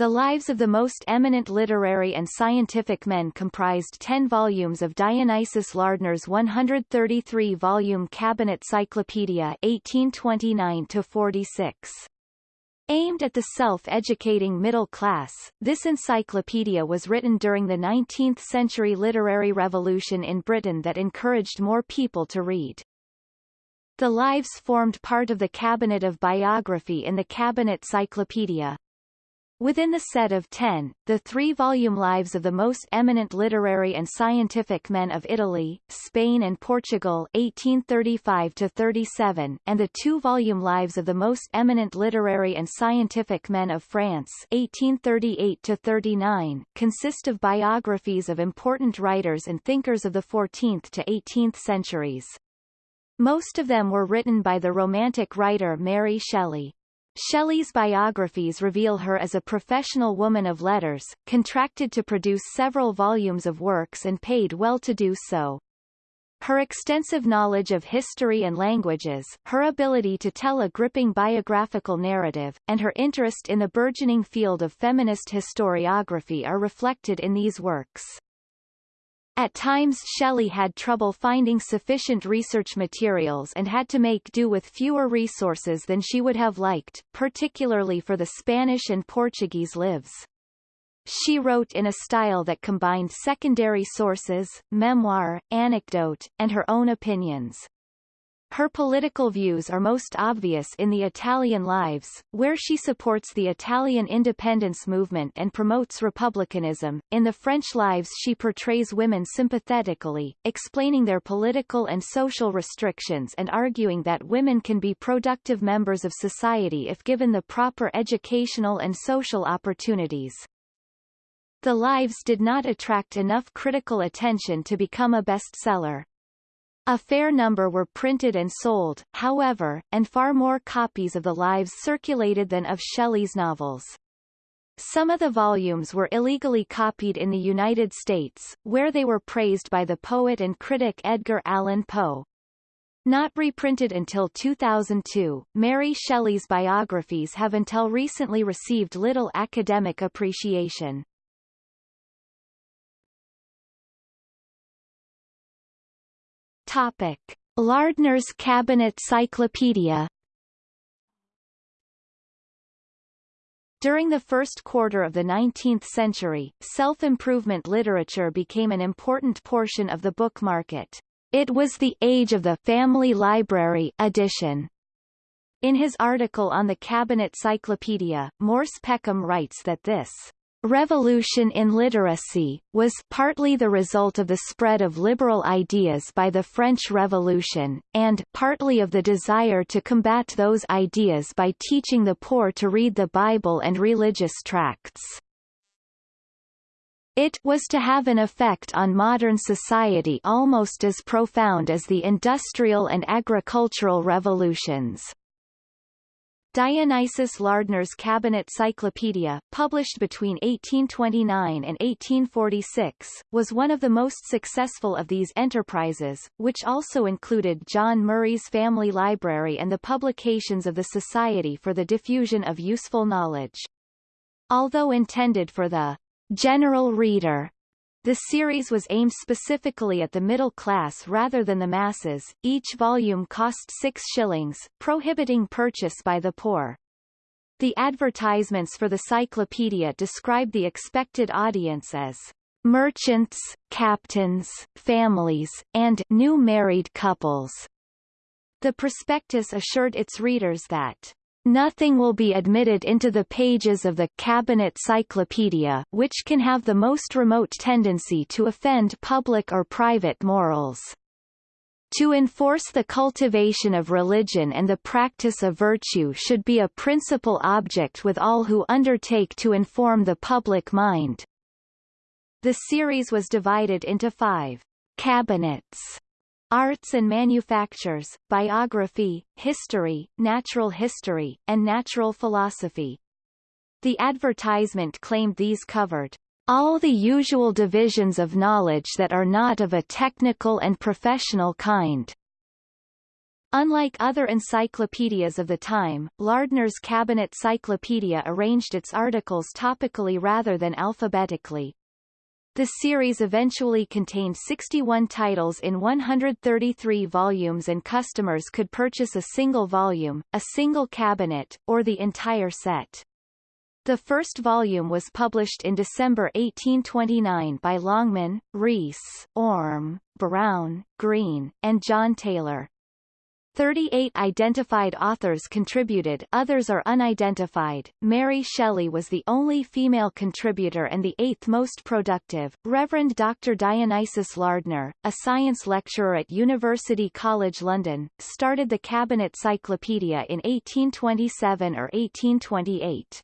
The lives of the most eminent literary and scientific men comprised ten volumes of Dionysius Lardner's 133-volume Cabinet Cyclopedia 1829-46. Aimed at the self-educating middle class, this encyclopedia was written during the 19th-century literary revolution in Britain that encouraged more people to read. The lives formed part of the cabinet of biography in the Cabinet Cyclopedia. Within the set of ten, the three-volume lives of the most eminent literary and scientific men of Italy, Spain and Portugal 1835-37 and the two-volume lives of the most eminent literary and scientific men of France 1838-39 consist of biographies of important writers and thinkers of the 14th to 18th centuries. Most of them were written by the Romantic writer Mary Shelley. Shelley's biographies reveal her as a professional woman of letters, contracted to produce several volumes of works and paid well to do so. Her extensive knowledge of history and languages, her ability to tell a gripping biographical narrative, and her interest in the burgeoning field of feminist historiography are reflected in these works. At times Shelley had trouble finding sufficient research materials and had to make do with fewer resources than she would have liked, particularly for the Spanish and Portuguese lives. She wrote in a style that combined secondary sources, memoir, anecdote, and her own opinions. Her political views are most obvious in the Italian Lives, where she supports the Italian independence movement and promotes republicanism. In the French Lives she portrays women sympathetically, explaining their political and social restrictions and arguing that women can be productive members of society if given the proper educational and social opportunities. The Lives did not attract enough critical attention to become a bestseller. A fair number were printed and sold, however, and far more copies of the lives circulated than of Shelley's novels. Some of the volumes were illegally copied in the United States, where they were praised by the poet and critic Edgar Allan Poe. Not reprinted until 2002, Mary Shelley's biographies have until recently received little academic appreciation. Topic. Lardner's Cabinet Cyclopedia During the first quarter of the 19th century, self-improvement literature became an important portion of the book market. It was the age of the family library edition. In his article on the Cabinet Cyclopedia, Morse Peckham writes that this Revolution in literacy, was partly the result of the spread of liberal ideas by the French Revolution, and partly of the desire to combat those ideas by teaching the poor to read the Bible and religious tracts. It was to have an effect on modern society almost as profound as the industrial and agricultural revolutions. Dionysius Lardner's Cabinet Cyclopedia, published between 1829 and 1846, was one of the most successful of these enterprises, which also included John Murray's Family Library and the publications of the Society for the Diffusion of Useful Knowledge. Although intended for the general reader, the series was aimed specifically at the middle class rather than the masses. Each volume cost six shillings, prohibiting purchase by the poor. The advertisements for the cyclopedia described the expected audience as merchants, captains, families, and new married couples. The prospectus assured its readers that Nothing will be admitted into the pages of the Cabinet Cyclopedia which can have the most remote tendency to offend public or private morals. To enforce the cultivation of religion and the practice of virtue should be a principal object with all who undertake to inform the public mind. The series was divided into five cabinets Arts and Manufactures, Biography, History, Natural History, and Natural Philosophy. The advertisement claimed these covered all the usual divisions of knowledge that are not of a technical and professional kind. Unlike other encyclopedias of the time, Lardner's Cabinet Cyclopedia arranged its articles topically rather than alphabetically. The series eventually contained 61 titles in 133 volumes and customers could purchase a single volume, a single cabinet, or the entire set. The first volume was published in December 1829 by Longman, Rees, Orme, Brown, Green, and John Taylor. 38 identified authors contributed others are unidentified. Mary Shelley was the only female contributor and the eighth most productive. Reverend Dr. Dionysius Lardner, a science lecturer at University College London, started the Cabinet Cyclopedia in 1827 or 1828.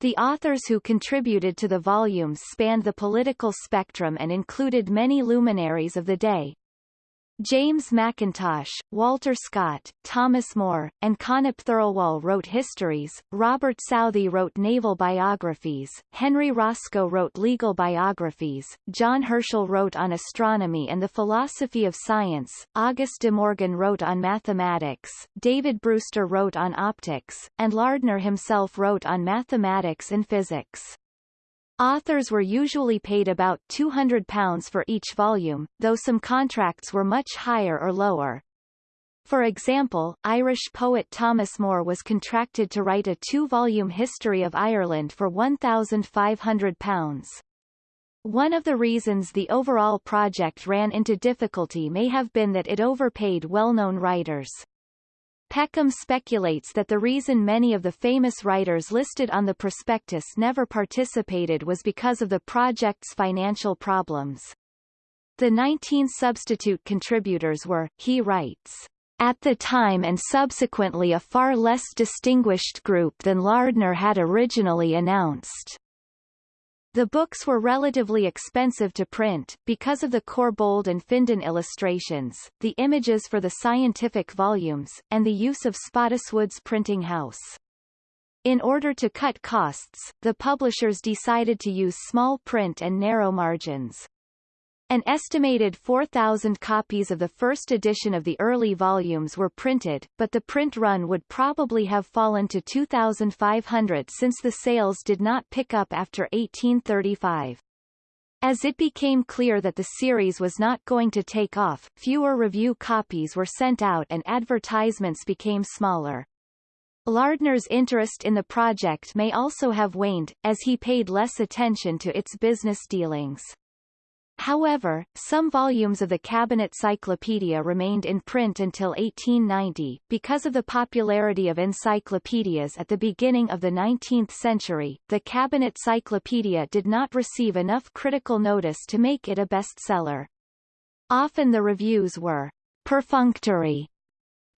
The authors who contributed to the volumes spanned the political spectrum and included many luminaries of the day, James Mackintosh, Walter Scott, Thomas Moore, and Connop Thirlwall wrote histories, Robert Southey wrote naval biographies, Henry Roscoe wrote legal biographies, John Herschel wrote on astronomy and the philosophy of science, Auguste de Morgan wrote on mathematics, David Brewster wrote on optics, and Lardner himself wrote on mathematics and physics. Authors were usually paid about £200 for each volume, though some contracts were much higher or lower. For example, Irish poet Thomas Moore was contracted to write a two-volume history of Ireland for £1,500. One of the reasons the overall project ran into difficulty may have been that it overpaid well-known writers. Peckham speculates that the reason many of the famous writers listed on the prospectus never participated was because of the project's financial problems. The 19 substitute contributors were, he writes, at the time and subsequently a far less distinguished group than Lardner had originally announced. The books were relatively expensive to print, because of the Corbould and Findon illustrations, the images for the scientific volumes, and the use of Spottiswoode's printing house. In order to cut costs, the publishers decided to use small print and narrow margins. An estimated 4,000 copies of the first edition of the early volumes were printed, but the print run would probably have fallen to 2,500 since the sales did not pick up after 1835. As it became clear that the series was not going to take off, fewer review copies were sent out and advertisements became smaller. Lardner's interest in the project may also have waned, as he paid less attention to its business dealings. However, some volumes of the Cabinet Cyclopedia remained in print until 1890. Because of the popularity of encyclopedias at the beginning of the 19th century, the Cabinet Cyclopedia did not receive enough critical notice to make it a bestseller. Often the reviews were perfunctory.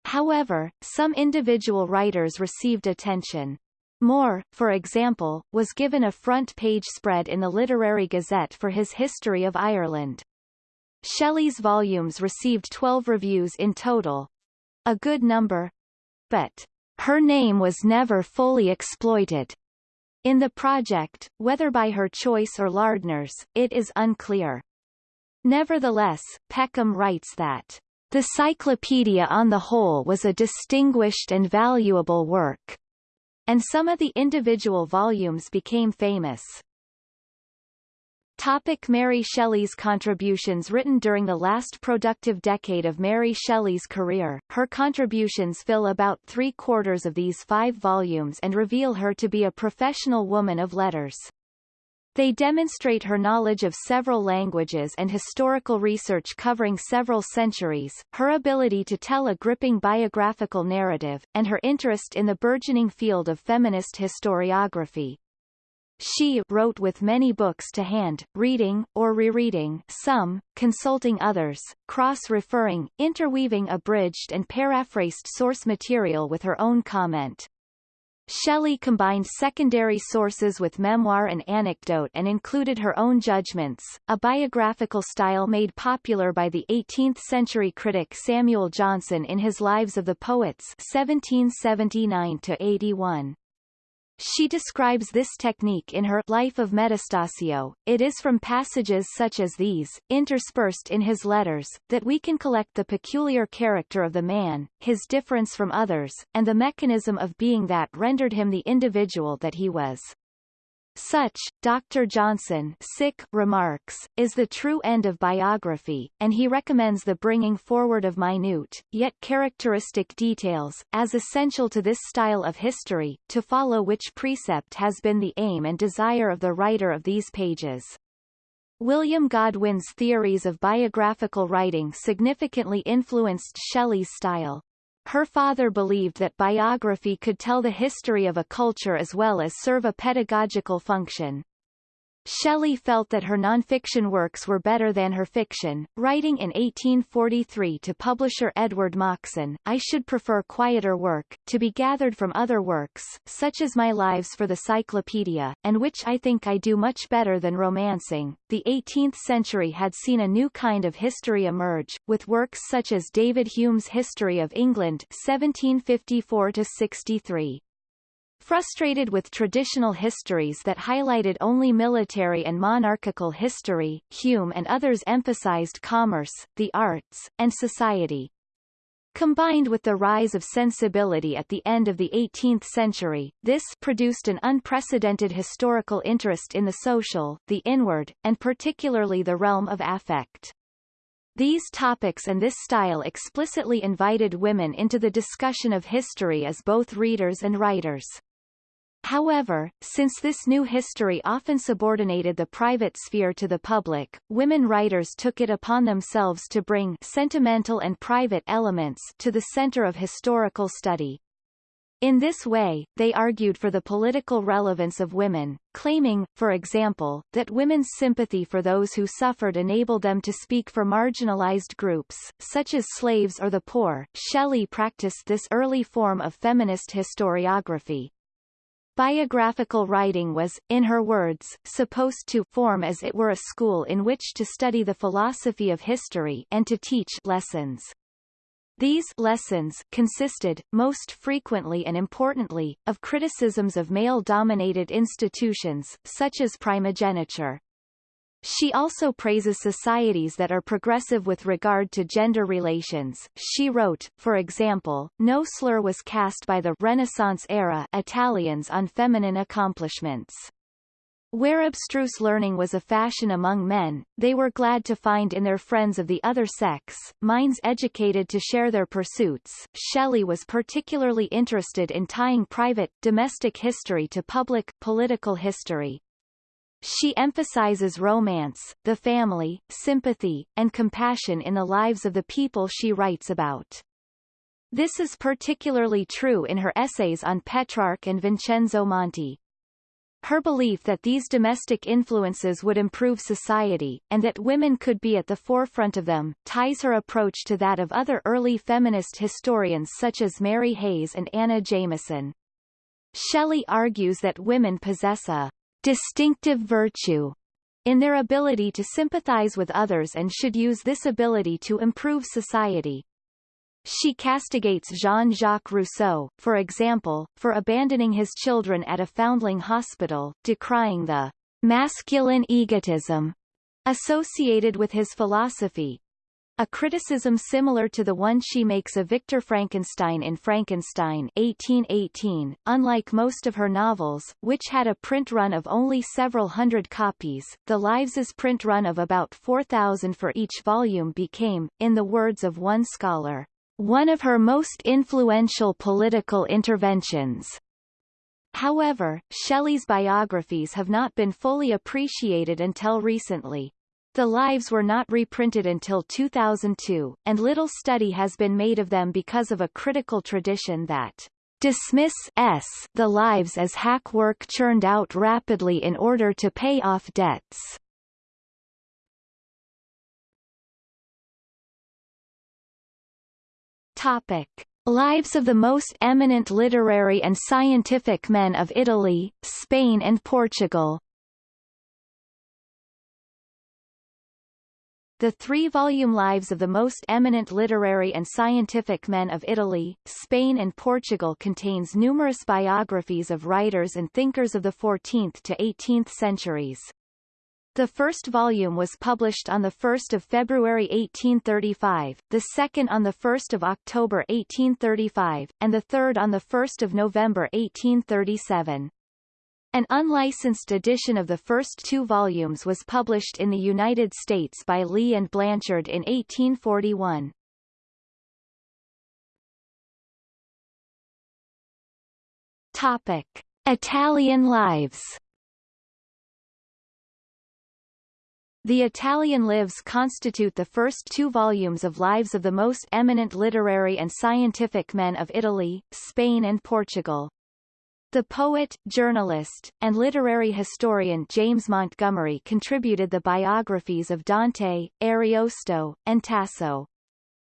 However, some individual writers received attention. Moore, for example, was given a front-page spread in the Literary Gazette for his History of Ireland. Shelley's volumes received 12 reviews in total. A good number. But her name was never fully exploited. In the project, whether by her choice or Lardner's, it is unclear. Nevertheless, Peckham writes that the Cyclopedia on the whole was a distinguished and valuable work and some of the individual volumes became famous. Topic Mary Shelley's contributions Written during the last productive decade of Mary Shelley's career, her contributions fill about three-quarters of these five volumes and reveal her to be a professional woman of letters. They demonstrate her knowledge of several languages and historical research covering several centuries, her ability to tell a gripping biographical narrative, and her interest in the burgeoning field of feminist historiography. She wrote with many books to hand, reading, or rereading some, consulting others, cross-referring, interweaving abridged and paraphrased source material with her own comment. Shelley combined secondary sources with memoir and anecdote and included her own judgments, a biographical style made popular by the 18th-century critic Samuel Johnson in his Lives of the Poets 1779-81. She describes this technique in her Life of Metastasio. It is from passages such as these, interspersed in his letters, that we can collect the peculiar character of the man, his difference from others, and the mechanism of being that rendered him the individual that he was. Such, Dr. Johnson sick remarks, is the true end of biography, and he recommends the bringing forward of minute, yet characteristic details, as essential to this style of history, to follow which precept has been the aim and desire of the writer of these pages. William Godwin's theories of biographical writing significantly influenced Shelley's style. Her father believed that biography could tell the history of a culture as well as serve a pedagogical function. Shelley felt that her nonfiction works were better than her fiction, writing in 1843 to publisher Edward Moxon, I should prefer quieter work, to be gathered from other works, such as my lives for the Cyclopedia, and which I think I do much better than romancing. The 18th century had seen a new kind of history emerge, with works such as David Hume's History of England 1754-63. Frustrated with traditional histories that highlighted only military and monarchical history, Hume and others emphasized commerce, the arts, and society. Combined with the rise of sensibility at the end of the 18th century, this produced an unprecedented historical interest in the social, the inward, and particularly the realm of affect. These topics and this style explicitly invited women into the discussion of history as both readers and writers. However, since this new history often subordinated the private sphere to the public, women writers took it upon themselves to bring sentimental and private elements to the center of historical study. In this way, they argued for the political relevance of women, claiming, for example, that women's sympathy for those who suffered enabled them to speak for marginalized groups, such as slaves or the poor. Shelley practiced this early form of feminist historiography, Biographical writing was, in her words, supposed to form as it were a school in which to study the philosophy of history and to teach lessons. These lessons consisted, most frequently and importantly, of criticisms of male-dominated institutions, such as primogeniture. She also praises societies that are progressive with regard to gender relations. She wrote, for example, no slur was cast by the Renaissance-era Italians on feminine accomplishments. Where abstruse learning was a fashion among men, they were glad to find in their friends of the other sex, minds educated to share their pursuits. Shelley was particularly interested in tying private, domestic history to public, political history. She emphasizes romance, the family, sympathy, and compassion in the lives of the people she writes about. This is particularly true in her essays on Petrarch and Vincenzo Monti. Her belief that these domestic influences would improve society, and that women could be at the forefront of them, ties her approach to that of other early feminist historians such as Mary Hays and Anna Jameson. Shelley argues that women possess a distinctive virtue in their ability to sympathize with others and should use this ability to improve society. She castigates Jean-Jacques Rousseau, for example, for abandoning his children at a foundling hospital, decrying the masculine egotism associated with his philosophy, a criticism similar to the one she makes of Victor Frankenstein in Frankenstein 1818, unlike most of her novels, which had a print run of only several hundred copies, the Lives's print run of about 4,000 for each volume became, in the words of one scholar, one of her most influential political interventions. However, Shelley's biographies have not been fully appreciated until recently. The lives were not reprinted until 2002, and little study has been made of them because of a critical tradition that dismiss s the lives as hack work churned out rapidly in order to pay off debts. Topic. Lives of the most eminent literary and scientific men of Italy, Spain and Portugal the three-volume Lives of the most eminent literary and scientific men of Italy, Spain and Portugal contains numerous biographies of writers and thinkers of the 14th to 18th centuries. The first volume was published on 1 February 1835, the second on 1 October 1835, and the third on 1 November 1837. An unlicensed edition of the first two volumes was published in the United States by Lee and Blanchard in 1841. Topic. Italian lives The Italian Lives constitute the first two volumes of lives of the most eminent literary and scientific men of Italy, Spain and Portugal. The poet, journalist, and literary historian James Montgomery contributed the biographies of Dante, Ariosto, and Tasso.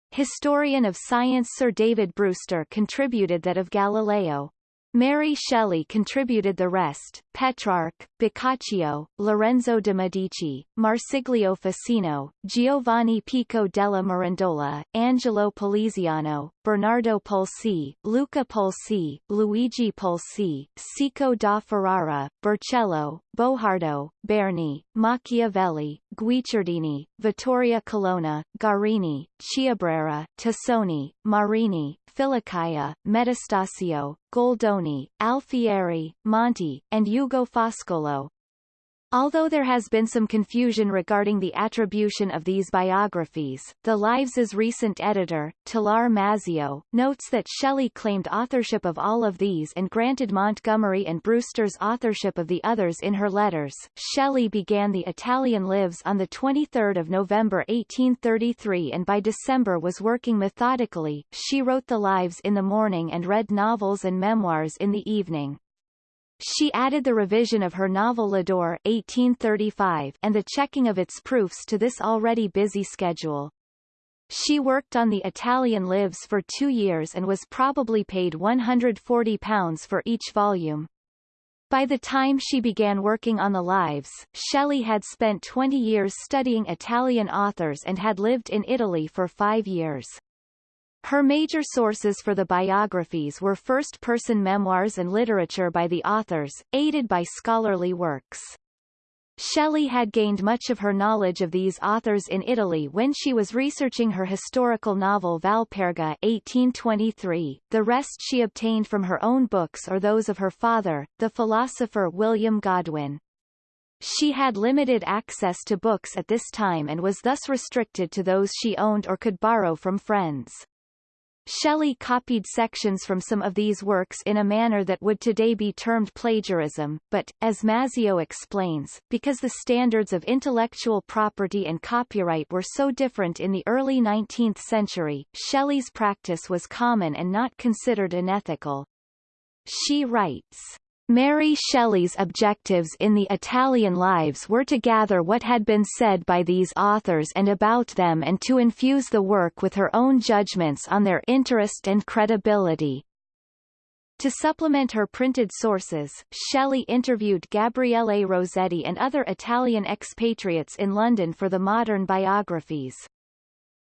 Historian of science Sir David Brewster contributed that of Galileo. Mary Shelley contributed the rest, Petrarch, Boccaccio, Lorenzo de' Medici, Marsiglio Ficino, Giovanni Pico della Mirandola, Angelo Poliziano, Bernardo Pulci, Luca Pulci, Luigi Pulci, Cieco da Ferrara, Burchiello, Bojardo, Berni, Machiavelli, Guicciardini, Vittoria Colonna, Guarini, Chiabrera, Tassoni, Marini, Filicaia, Metastasio, Goldoni, Alfieri, Monti, and Ugo Foscolo, Although there has been some confusion regarding the attribution of these biographies, the Lives' recent editor, Tilar Mazzeo, notes that Shelley claimed authorship of all of these and granted Montgomery and Brewster's authorship of the others in her letters. Shelley began the Italian Lives on 23 November 1833 and by December was working methodically. She wrote the Lives in the morning and read novels and memoirs in the evening. She added the revision of her novel Lodore 1835 and the checking of its proofs to this already busy schedule. She worked on the Italian Lives for two years and was probably paid £140 for each volume. By the time she began working on the Lives, Shelley had spent 20 years studying Italian authors and had lived in Italy for five years. Her major sources for the biographies were first-person memoirs and literature by the authors, aided by scholarly works. Shelley had gained much of her knowledge of these authors in Italy when she was researching her historical novel Valperga 1823. The rest she obtained from her own books or those of her father, the philosopher William Godwin. She had limited access to books at this time and was thus restricted to those she owned or could borrow from friends. Shelley copied sections from some of these works in a manner that would today be termed plagiarism, but, as Mazzeo explains, because the standards of intellectual property and copyright were so different in the early 19th century, Shelley's practice was common and not considered unethical. She writes, Mary Shelley's objectives in the Italian Lives were to gather what had been said by these authors and about them and to infuse the work with her own judgments on their interest and credibility. To supplement her printed sources, Shelley interviewed Gabriele Rossetti and other Italian expatriates in London for the modern biographies.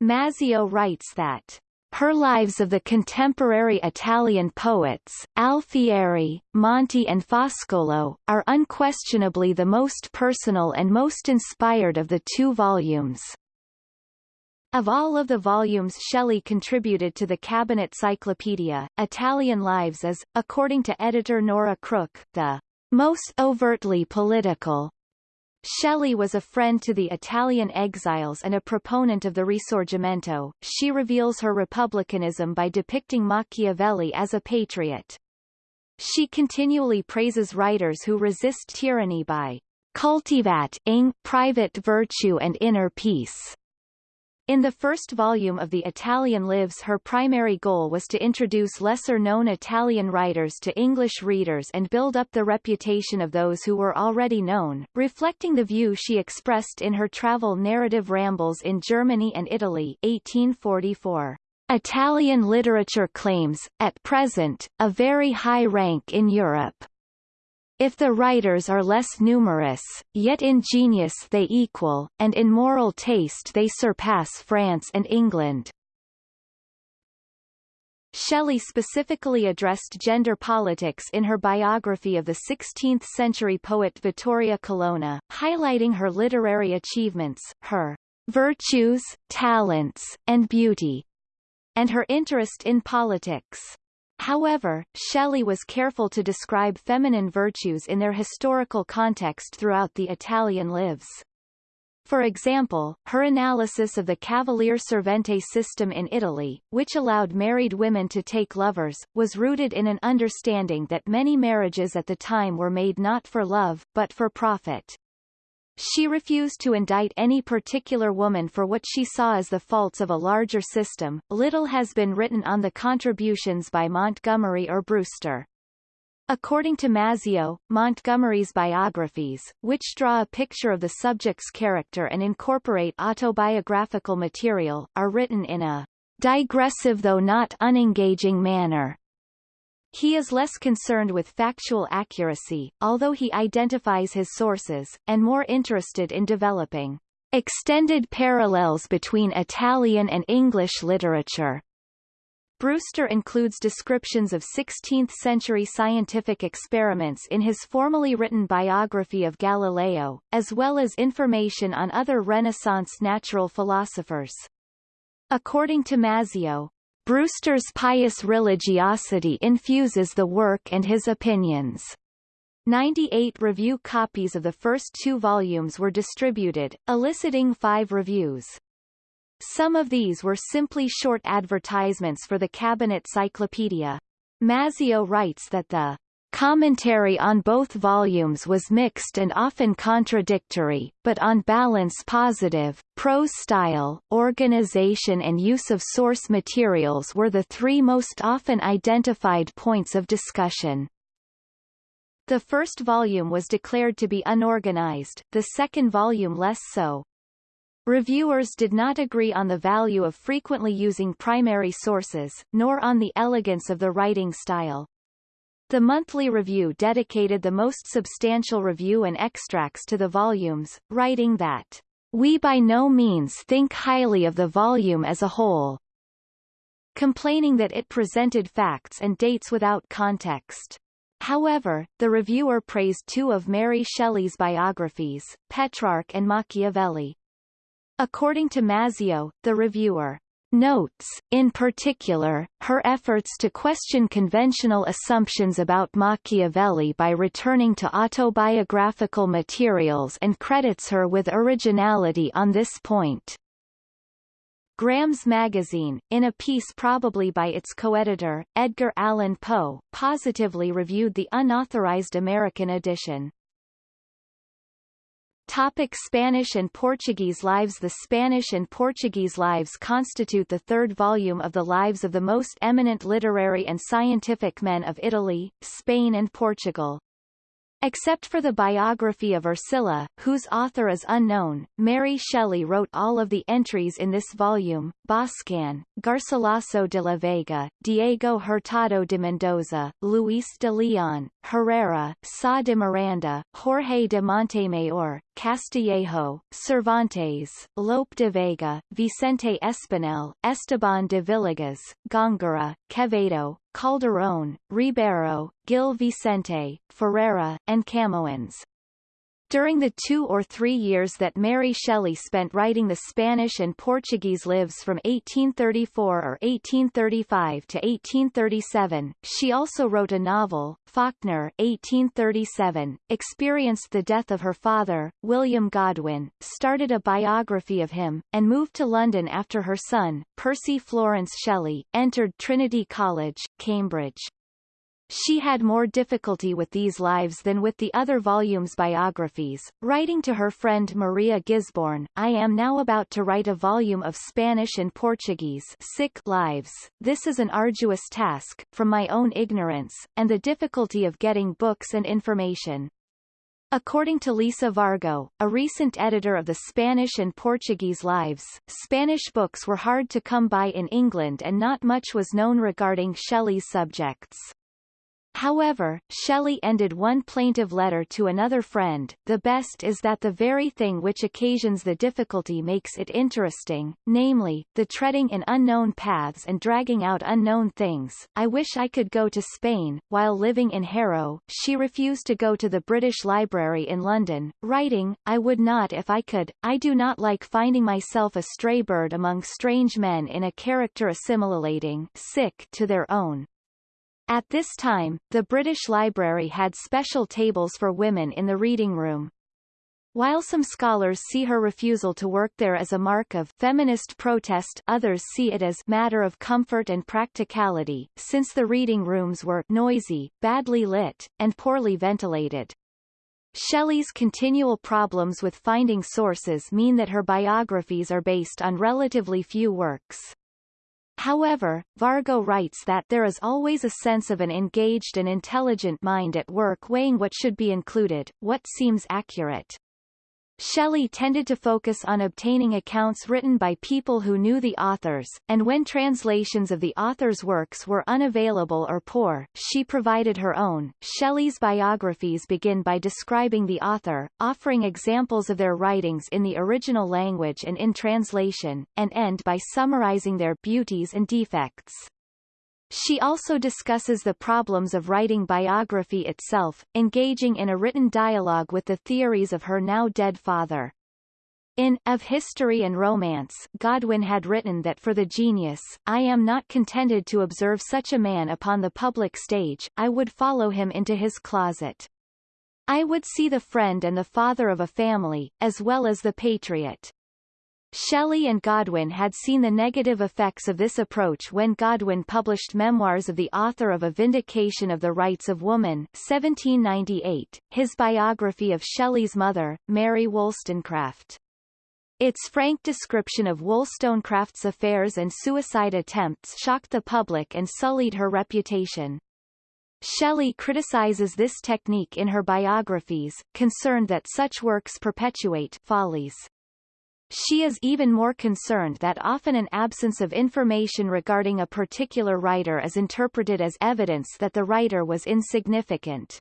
Mazzeo writes that her lives of the contemporary Italian poets, Alfieri, Monti and Foscolo, are unquestionably the most personal and most inspired of the two volumes. Of all of the volumes Shelley contributed to the Cabinet Cyclopedia, Italian Lives is, according to editor Nora Crook, the most overtly political, Shelley was a friend to the Italian exiles and a proponent of the Risorgimento. She reveals her republicanism by depicting Machiavelli as a patriot. She continually praises writers who resist tyranny by cultivat ing private virtue and inner peace. In the first volume of the Italian Lives her primary goal was to introduce lesser-known Italian writers to English readers and build up the reputation of those who were already known, reflecting the view she expressed in her travel narrative Rambles in Germany and Italy 1844. Italian literature claims, at present, a very high rank in Europe. If the writers are less numerous, yet in genius they equal, and in moral taste they surpass France and England. Shelley specifically addressed gender politics in her biography of the 16th-century poet Vittoria Colonna, highlighting her literary achievements, her virtues, talents, and beauty, and her interest in politics. However, Shelley was careful to describe feminine virtues in their historical context throughout the Italian lives. For example, her analysis of the Cavalier Servente system in Italy, which allowed married women to take lovers, was rooted in an understanding that many marriages at the time were made not for love, but for profit. She refused to indict any particular woman for what she saw as the faults of a larger system. Little has been written on the contributions by Montgomery or Brewster. According to Mazzeo, Montgomery's biographies, which draw a picture of the subject's character and incorporate autobiographical material, are written in a digressive though not unengaging manner. He is less concerned with factual accuracy, although he identifies his sources, and more interested in developing extended parallels between Italian and English literature. Brewster includes descriptions of 16th-century scientific experiments in his formally written biography of Galileo, as well as information on other Renaissance natural philosophers. According to Mazzeo, Brewster's pious religiosity infuses the work and his opinions. 98 review copies of the first two volumes were distributed, eliciting five reviews. Some of these were simply short advertisements for the Cabinet Cyclopedia. Mazzeo writes that the Commentary on both volumes was mixed and often contradictory, but on balance positive. Prose style, organization and use of source materials were the three most often identified points of discussion. The first volume was declared to be unorganized, the second volume less so. Reviewers did not agree on the value of frequently using primary sources, nor on the elegance of the writing style. The monthly review dedicated the most substantial review and extracts to the volumes, writing that, We by no means think highly of the volume as a whole, complaining that it presented facts and dates without context. However, the reviewer praised two of Mary Shelley's biographies, Petrarch and Machiavelli. According to Mazzeo, the reviewer notes, in particular, her efforts to question conventional assumptions about Machiavelli by returning to autobiographical materials and credits her with originality on this point. Graham's Magazine, in a piece probably by its co-editor, Edgar Allan Poe, positively reviewed the unauthorized American edition. Topic Spanish and Portuguese lives The Spanish and Portuguese lives constitute the third volume of the lives of the most eminent literary and scientific men of Italy, Spain and Portugal. Except for the biography of Ercilla, whose author is unknown, Mary Shelley wrote all of the entries in this volume, Boscan, Garcilaso de la Vega, Diego Hurtado de Mendoza, Luis de Leon, Herrera, Sá de Miranda, Jorge de Montemayor, Castillejo, Cervantes, Lope de Vega, Vicente Espinel, Esteban de Villegas, Góngora, Quevedo, Calderón, Ribeiro, Gil Vicente, Ferreira, and Camoens. During the two or three years that Mary Shelley spent writing the Spanish and Portuguese lives from 1834 or 1835 to 1837, she also wrote a novel, Falkner 1837, experienced the death of her father, William Godwin, started a biography of him, and moved to London after her son, Percy Florence Shelley, entered Trinity College, Cambridge. She had more difficulty with these lives than with the other volumes' biographies, writing to her friend Maria Gisborne, I am now about to write a volume of Spanish and Portuguese sick lives. This is an arduous task, from my own ignorance, and the difficulty of getting books and information. According to Lisa Vargo, a recent editor of the Spanish and Portuguese Lives, Spanish books were hard to come by in England and not much was known regarding Shelley's subjects. However, Shelley ended one plaintive letter to another friend, the best is that the very thing which occasions the difficulty makes it interesting, namely, the treading in unknown paths and dragging out unknown things. I wish I could go to Spain. While living in Harrow, she refused to go to the British Library in London, writing, I would not if I could, I do not like finding myself a stray bird among strange men in a character assimilating sick to their own. At this time, the British Library had special tables for women in the reading room. While some scholars see her refusal to work there as a mark of feminist protest others see it as matter of comfort and practicality, since the reading rooms were noisy, badly lit, and poorly ventilated. Shelley's continual problems with finding sources mean that her biographies are based on relatively few works. However, Vargo writes that there is always a sense of an engaged and intelligent mind at work weighing what should be included, what seems accurate. Shelley tended to focus on obtaining accounts written by people who knew the authors, and when translations of the author's works were unavailable or poor, she provided her own. Shelley's biographies begin by describing the author, offering examples of their writings in the original language and in translation, and end by summarizing their beauties and defects. She also discusses the problems of writing biography itself, engaging in a written dialogue with the theories of her now dead father. In Of History and Romance, Godwin had written that for the genius, I am not contented to observe such a man upon the public stage, I would follow him into his closet. I would see the friend and the father of a family, as well as the patriot. Shelley and Godwin had seen the negative effects of this approach when Godwin published Memoirs of the Author of A Vindication of the Rights of Woman 1798, his biography of Shelley's mother, Mary Wollstonecraft. Its frank description of Wollstonecraft's affairs and suicide attempts shocked the public and sullied her reputation. Shelley criticizes this technique in her biographies, concerned that such works perpetuate follies. She is even more concerned that often an absence of information regarding a particular writer is interpreted as evidence that the writer was insignificant.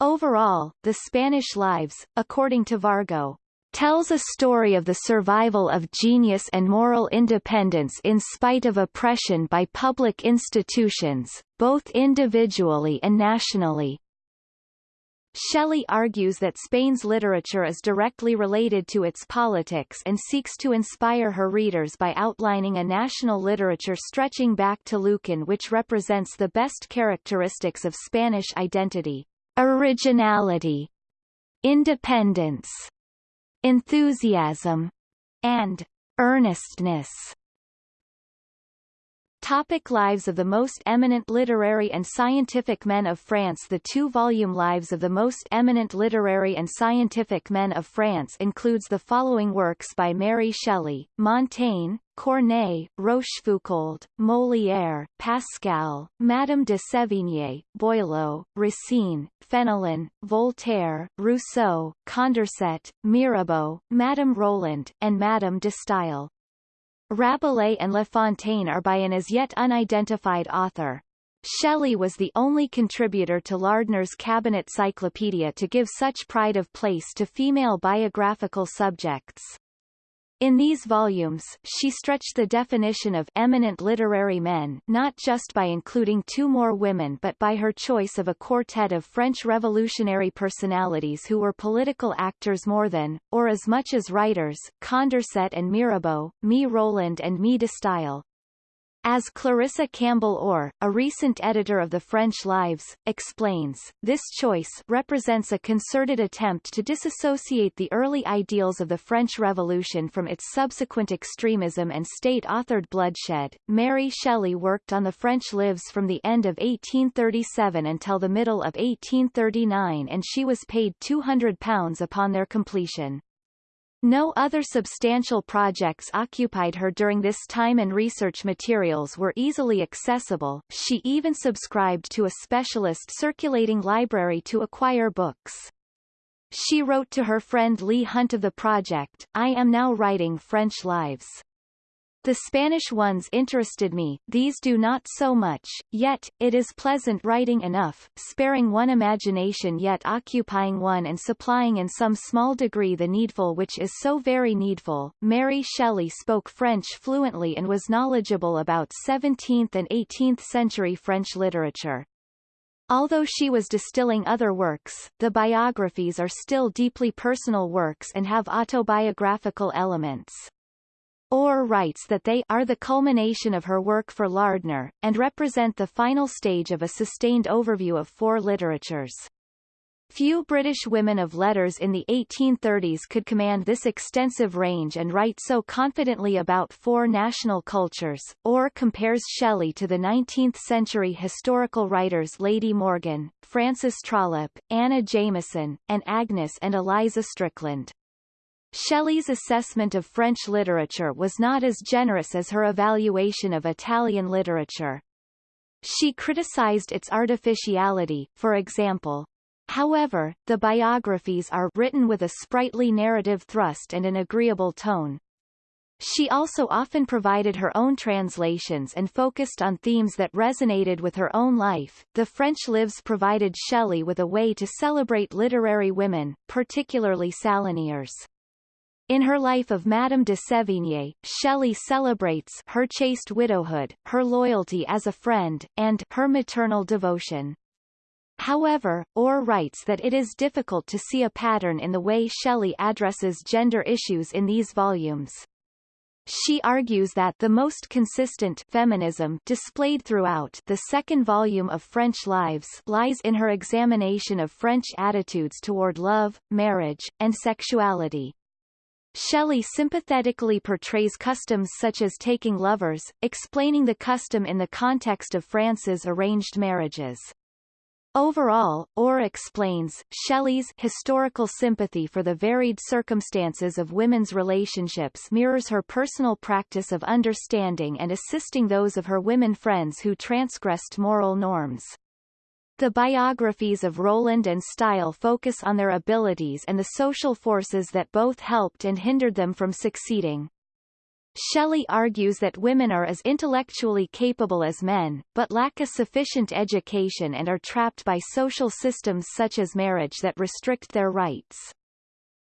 Overall, The Spanish Lives, according to Vargo, tells a story of the survival of genius and moral independence in spite of oppression by public institutions, both individually and nationally. Shelley argues that Spain's literature is directly related to its politics and seeks to inspire her readers by outlining a national literature stretching back to Lucan which represents the best characteristics of Spanish identity, originality, independence, enthusiasm, and earnestness. Topic Lives of the most eminent literary and scientific men of France The two-volume Lives of the most eminent literary and scientific men of France includes the following works by Mary Shelley, Montaigne, Corneille, Rochefoucauld, Molière, Pascal, Madame de Sévigné, Boileau, Racine, Fenelon, Voltaire, Rousseau, Condorcet, Mirabeau, Madame Roland, and Madame de Stael. Rabelais and La Fontaine are by an as yet unidentified author. Shelley was the only contributor to Lardner's Cabinet Cyclopedia to give such pride of place to female biographical subjects. In these volumes, she stretched the definition of eminent literary men not just by including two more women but by her choice of a quartet of French revolutionary personalities who were political actors more than, or as much as writers, Condorcet and Mirabeau, Me Roland and Me de Stael. As Clarissa Campbell Orr, a recent editor of the French Lives, explains, this choice represents a concerted attempt to disassociate the early ideals of the French Revolution from its subsequent extremism and state-authored bloodshed. Mary Shelley worked on the French Lives from the end of 1837 until the middle of 1839 and she was paid £200 upon their completion. No other substantial projects occupied her during this time and research materials were easily accessible, she even subscribed to a specialist circulating library to acquire books. She wrote to her friend Leigh Hunt of the project, I am now writing French Lives. The Spanish ones interested me, these do not so much, yet, it is pleasant writing enough, sparing one imagination yet occupying one and supplying in some small degree the needful which is so very needful. Mary Shelley spoke French fluently and was knowledgeable about 17th and 18th century French literature. Although she was distilling other works, the biographies are still deeply personal works and have autobiographical elements. Orr writes that they are the culmination of her work for Lardner, and represent the final stage of a sustained overview of four literatures. Few British women of letters in the 1830s could command this extensive range and write so confidently about four national cultures. Orr compares Shelley to the 19th-century historical writers Lady Morgan, Frances Trollope, Anna Jameson, and Agnes and Eliza Strickland. Shelley's assessment of French literature was not as generous as her evaluation of Italian literature. She criticized its artificiality, for example. However, the biographies are written with a sprightly narrative thrust and an agreeable tone. She also often provided her own translations and focused on themes that resonated with her own life. The French Lives provided Shelley with a way to celebrate literary women, particularly salonnières. In her life of Madame de Sévigné, Shelley celebrates her chaste widowhood, her loyalty as a friend, and her maternal devotion. However, Orr writes that it is difficult to see a pattern in the way Shelley addresses gender issues in these volumes. She argues that the most consistent feminism displayed throughout the second volume of French Lives lies in her examination of French attitudes toward love, marriage, and sexuality. Shelley sympathetically portrays customs such as taking lovers, explaining the custom in the context of France's arranged marriages. Overall, Orr explains, Shelley's historical sympathy for the varied circumstances of women's relationships mirrors her personal practice of understanding and assisting those of her women friends who transgressed moral norms. The biographies of Roland and Staël focus on their abilities and the social forces that both helped and hindered them from succeeding. Shelley argues that women are as intellectually capable as men, but lack a sufficient education and are trapped by social systems such as marriage that restrict their rights.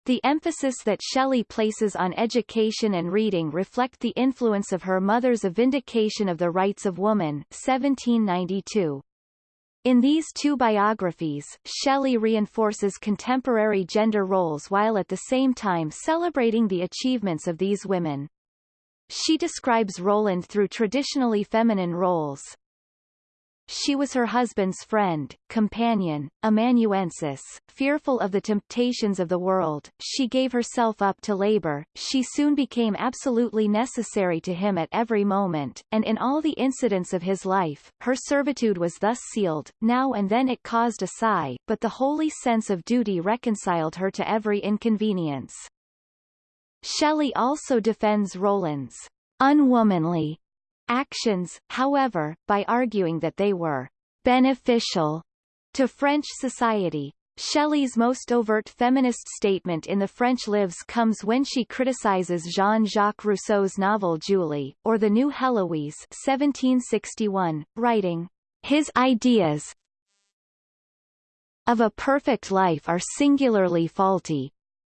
The emphasis that Shelley places on education and reading reflect the influence of her mother's A Vindication of the Rights of Woman 1792. In these two biographies, Shelley reinforces contemporary gender roles while at the same time celebrating the achievements of these women. She describes Roland through traditionally feminine roles, she was her husband's friend, companion, amanuensis, fearful of the temptations of the world, she gave herself up to labor, she soon became absolutely necessary to him at every moment, and in all the incidents of his life, her servitude was thus sealed, now and then it caused a sigh, but the holy sense of duty reconciled her to every inconvenience. Shelley also defends Roland's unwomanly actions, however, by arguing that they were beneficial to French society. Shelley's most overt feminist statement in The French Lives comes when she criticizes Jean-Jacques Rousseau's novel Julie, or The New Heloise 1761, writing, His ideas of a perfect life are singularly faulty,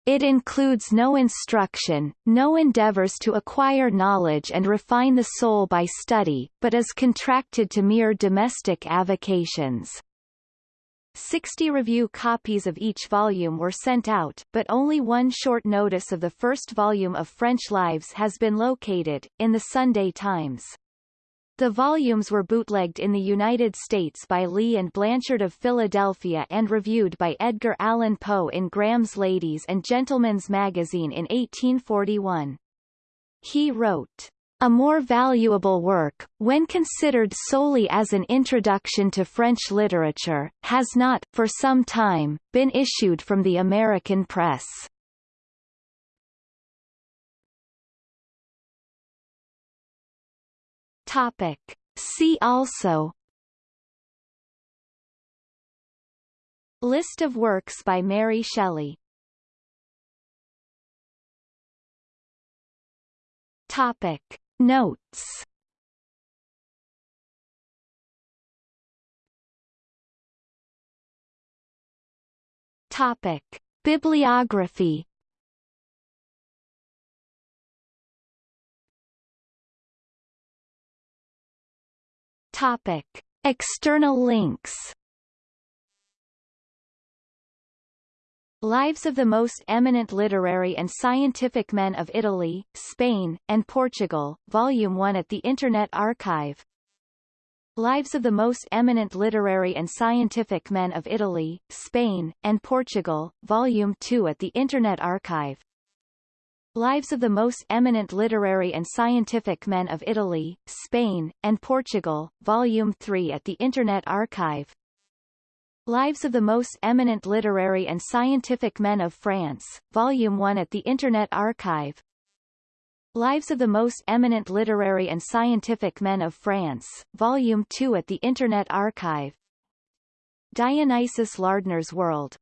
it includes no instruction, no endeavors to acquire knowledge and refine the soul by study, but is contracted to mere domestic avocations. Sixty review copies of each volume were sent out, but only one short notice of the first volume of French Lives has been located, in the Sunday Times. The volumes were bootlegged in the United States by Lea and Blanchard of Philadelphia and reviewed by Edgar Allan Poe in Graham's Ladies and Gentlemen's Magazine in 1841. He wrote, a more valuable work, when considered solely as an introduction to French literature, has not, for some time, been issued from the American press. Topic. See also List of works by Mary Shelley Topic. Notes Topic. Bibliography Topic. External links. Lives of the most eminent literary and scientific men of Italy, Spain, and Portugal, Volume 1 at the Internet Archive. Lives of the most eminent literary and scientific men of Italy, Spain, and Portugal, Volume 2 at the Internet Archive Lives of the most eminent literary and scientific men of Italy, Spain, and Portugal, Volume 3 at the Internet Archive. Lives of the Most Eminent Literary and Scientific Men of France, Volume 1 at the Internet Archive. Lives of the Most Eminent Literary and Scientific Men of France, Volume 2 at the Internet Archive. Dionysius Lardner's World,